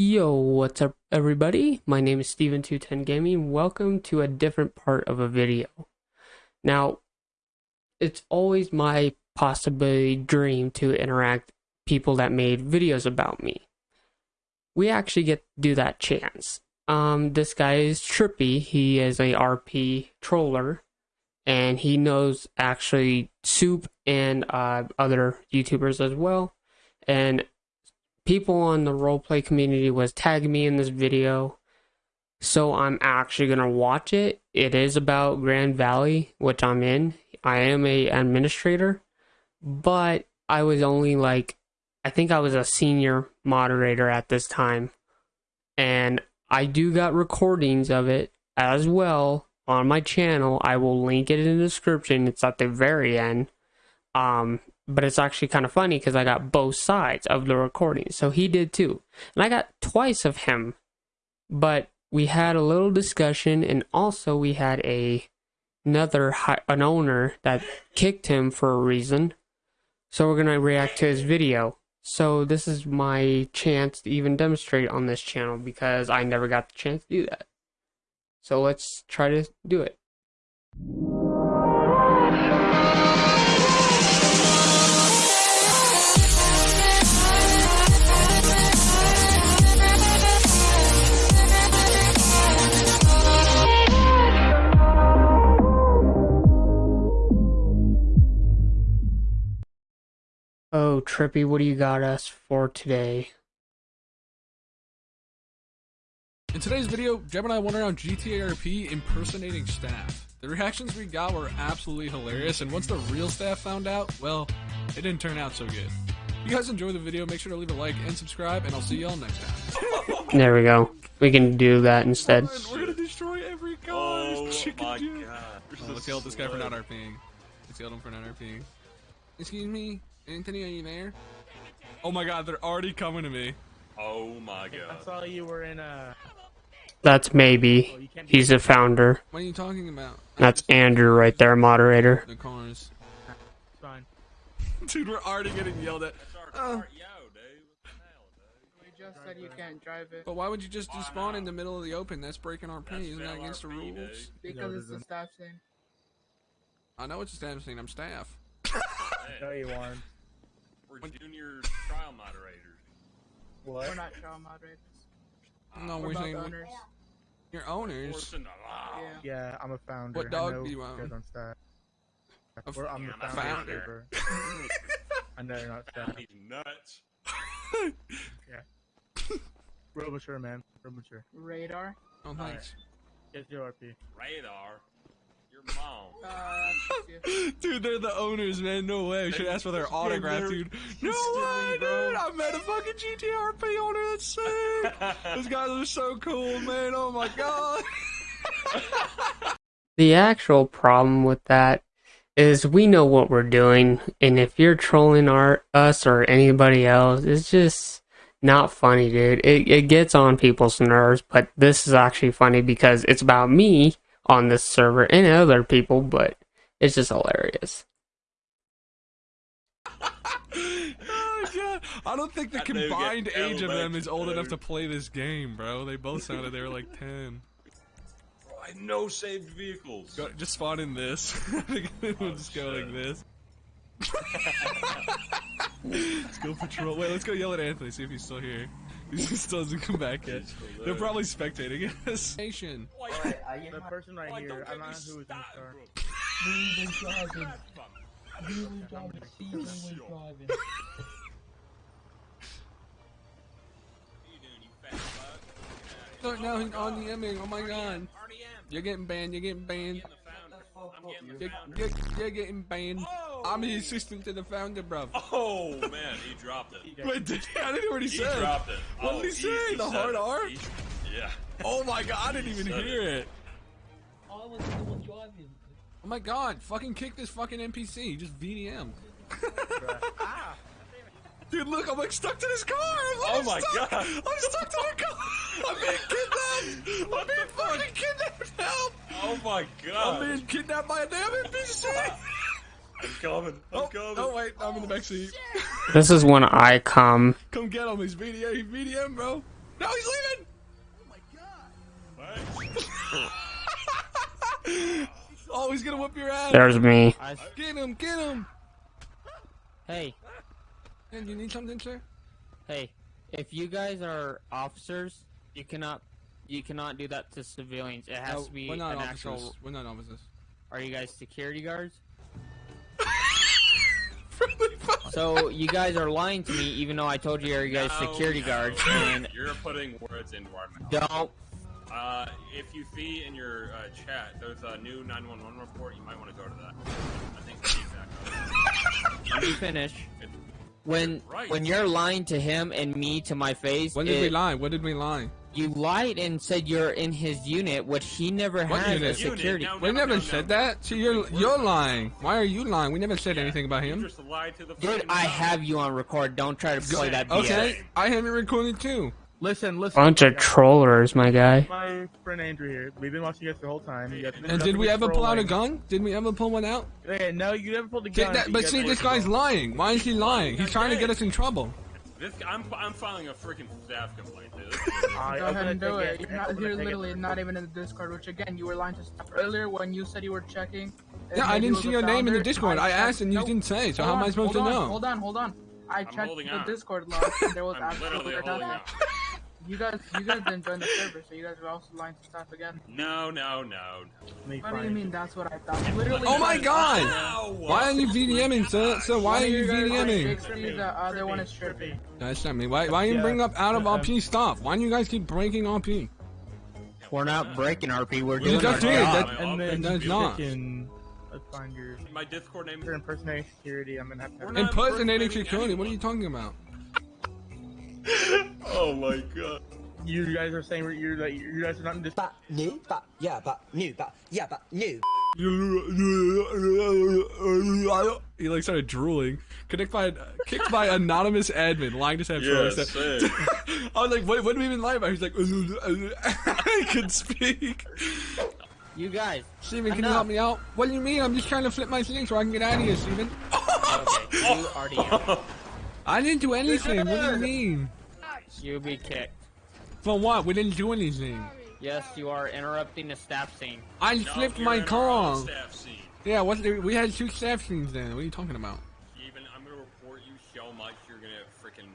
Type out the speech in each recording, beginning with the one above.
Yo, what's up everybody? My name is Steven210 Gaming. Welcome to a different part of a video. Now, it's always my possibility dream to interact people that made videos about me. We actually get to do that chance. Um, this guy is Trippy. He is a RP troller and he knows actually Soup and uh, other YouTubers as well. And people on the roleplay community was tagging me in this video. So I'm actually gonna watch it. It is about Grand Valley, which I'm in. I am a administrator, but I was only like I think I was a senior moderator at this time. And I do got recordings of it as well on my channel. I will link it in the description. It's at the very end. Um, but it's actually kind of funny because I got both sides of the recording. So he did too. And I got twice of him. But we had a little discussion and also we had a another an owner that kicked him for a reason. So we're going to react to his video. So this is my chance to even demonstrate on this channel because I never got the chance to do that. So let's try to do it. Trippy, what do you got us for today? In today's video, Jeb and I went around GTARP impersonating staff. The reactions we got were absolutely hilarious, and once the real staff found out, well, it didn't turn out so good. If you guys enjoy the video, make sure to leave a like and subscribe, and I'll see y'all next time. there we go. We can do that instead. Oh, we're gonna destroy every car. Oh my dude. god. Oh, let's yell at this guy for not RPing. Let's yell at him for not RPing. Excuse me, Anthony, are you there? Oh my god, they're already coming to me. Oh my god. I saw you were in a. That's maybe. He's a founder. What are you talking about? That's Andrew right there, moderator. The cars. Fine. Dude, we're already getting yelled at. Uh, We just said you can't drive it but why would you just despawn in the middle of the open? That's breaking our pay. Isn't that against the rules? dude. because it's the staff thing. I know it's a staff thing. I'm staff. No, you aren't. We're junior trial moderators. What? We're not trial moderators. Ah. No, We're we're saying the owners. your owners. Forcing the law. Yeah. Yeah, I'm a founder. What dog do you you own? guys on. A We're, I'm the I'm a founder. founder. I know you're not staff. He's nuts. yeah. Real mature, man. Real mature. Radar. Oh, thanks. Get your RP. Radar. Your mom. Uh. Dude, they're the owners, man. No way. We should ask for their autograph, they're dude. No instantly, way, bro. dude. I met a fucking GTRP owner. That's sick. Those guys are so cool, man. Oh my god. The actual problem with that is we know what we're doing, and if you're trolling our us or anybody else, it's just not funny, dude. It it gets on people's nerves, but this is actually funny because it's about me on this server and other people, but it's just hilarious. oh god. I don't think the combined age of them is old enough to play this game, bro. They both sounded they were like 10. I no saved vehicles. Go, just spawn in this. We'll just go shit. like oh, this. let's go patrol. Wait, let's go yell at Anthony, see if he's still here. He still hasn't come back yet. He's They're probably spectating us. Nation. Why, The person right why here, don't I'm not who is in the started, car. bro? What you doing, you fat fuck? Look, now he's on the Emming. Oh my god. RDM. You're getting banned, you're getting banned. I'm the founder. I'm getting the You're, you're, you're getting banned. Oh. I'm the assistant to the founder, bro. Oh man, he dropped it. Wait, did he, I didn't hear what he, He said. dropped it. What oh, did he oh, say? The hard it. R? He- yeah. Oh my god, I didn't even hear it. it. Oh my god, fucking kick this fucking NPC. Just VDM. Dude, look, I'm like stuck to this car. I'm Oh my stuck. God. I'm stuck to the car. I'm being kidnapped. I'm being fucking kidnapped. Help. Oh my god. I'm being kidnapped by a damn NPC. I'm coming. I'm Oh, coming. oh wait, I'm in the backseat. This is when I come. Come get him. He's VDM. He's VDM, bro. No, he's leaving. Oh, my god. What? oh, he's gonna whip your ass. There's me. Get him, get him. Hey, Hey, do you need something, sir? hey, if you guys are officers, you cannot you cannot do that to civilians. It has No, to be we're not an officers. actual. We're not officers. Are you guys security guards? Friendly fire. So you guys are lying to me, even though I told you you're guys No, security no. guards, and You're putting words into our mouth. don't. Uh, if you see in your uh, chat, there's a new 911 report. You might want to go to that. I think that's exactly. Let me finish. It's When Right. when you're lying to him and me to my face, When did we lie? When did we lie? You lied and said you're in his unit, which he never What has unit? a security. No, We no, never no, said no. that. See, you're you're lying. Why are you lying? We never said Yeah, anything about him. just lied to the. Dude, I mouth. have you on record. Don't try to play that BS. Okay, I have it recorded too. Listen, listen. Bunch of trollers, my guy. My friend Andrew here. We've been watching you guys the whole time. You guys And did we ever but pull out a gun? Did we ever pull one out? Hey, no, you never pulled a gun. that- but see, this guy's lying. Why is he lying? He's trying to get us in trouble. This, I'm, I'm filing a freaking staff complaint. Dude. Alright, Go I'm ahead gonna and do take it. You're, not, you're take it literally not even in the Discord, which again, you were lying to stuff earlier when you said you were checking. Yeah, I didn't see your the name in the. Discord. I checked- asked and you Nope. didn't say. So Hold how am I supposed to on, know? Hold on, hold on. I checked the out. Discord log there was I'm absolutely literally holding nothing. Out. You guys, you guys didn't join the server, so you guys are also lying to staff again. No, no, no. Let me What do you mean? That's what I thought. Literally. Oh my god! Ow! Why are you VDMing, sir? Sir, why are of you guys is VDMing? Shakespeare, the other uh, one is Trippy. That's not me. Why, why you Yeah. bring up out of RP stuff? Why do you guys keep breaking RP? We're not breaking RP. We're You doing just our job. That- And then That's not. let's find your My Discord name. your impersonating security. I'm gonna have to. We're Impersonating impersonating security. What are you talking about? Oh my god. You guys are saying you're like you guys are not in this. but new, but yeah, but new, but yeah, but new. He like started drooling. Connect by kicked by anonymous admin. Lying to have Yes, trust. I was like, what, what do we even lie about? He's like, I could speak. You guys. Steven, can you help me out? What do you mean? I'm just trying to flip my thing so I can get out of here, Steven. Okay, you already. I didn't do anything. What do you mean? You'll be kicked. For what? We didn't do anything. Yes, you are interrupting the staff scene. I No, flipped my in our car. own Yeah, what? We had two staff scenes then. What are you talking about? Steven, I'm gonna report you so much you're gonna freaking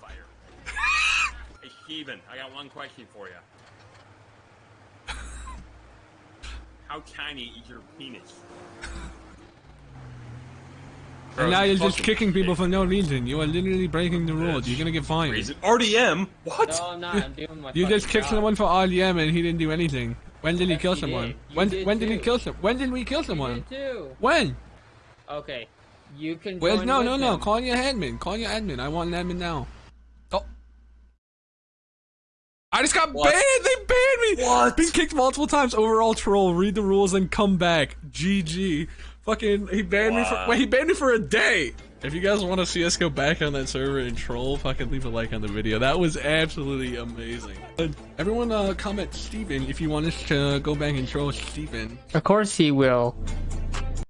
fire. hey Steven, I got one question for you. How tiny is your penis? And now you're just kicking people for no reason. You are literally breaking the rules. You're gonna get fined. Reason RDM? What? No, I'm not. I'm doing my. You just kicked job. someone for RDM and he didn't do anything. When did he Yes, kill he someone? did. You When did when did he kill some? When did we kill someone? did. When? Okay, you can. Where's join no with no no? him. Call your admin. Call your admin. I want an admin now. Oh. I just got What? banned. They banned me. What? Been kicked multiple times. Overall troll. Read the rules and come back. GG. Fucking. He banned me for. Wait. He banned me for a day. If you guys want to see us go back on that server and troll, fucking leave a like on the video. That was absolutely amazing. Everyone, uh, comment Steven if you want us to go back and troll Steven. Of course he will.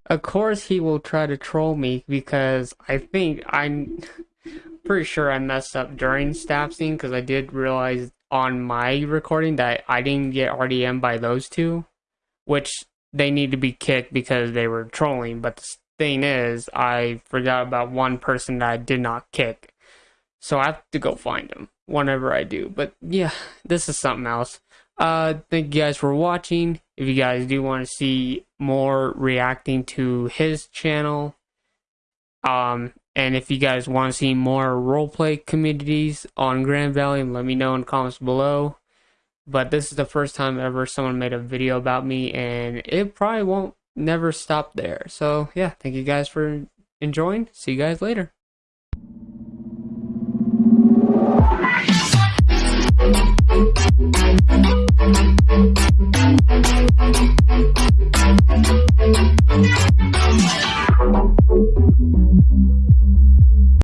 Of course he will try to troll me because I think I'm pretty sure I messed up during staff scene because I did realize on my recording that I didn't get RDM by those two, which they need to be kicked because they were trolling. But the thing is, I forgot about one person that I did not kick. So I have to go find him whenever I do. But yeah, this is something else. Uh, thank you guys for watching. If you guys do want to see more reacting to his channel, um, and if you guys want to see more roleplay communities on Grand Valley, let me know in the comments below. But this is the first time ever someone made a video about me, and it probably won't never stop there. So yeah, thank you guys for enjoying. See you guys later.